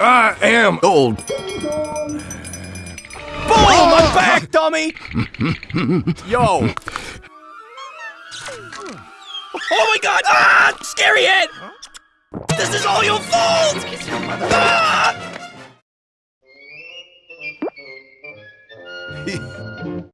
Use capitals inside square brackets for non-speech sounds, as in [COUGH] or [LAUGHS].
I am old. Boom! Ah! I'm back, dummy! [LAUGHS] Yo! Oh my god! Ah! Scary head! This is all your fault! Ah! [LAUGHS]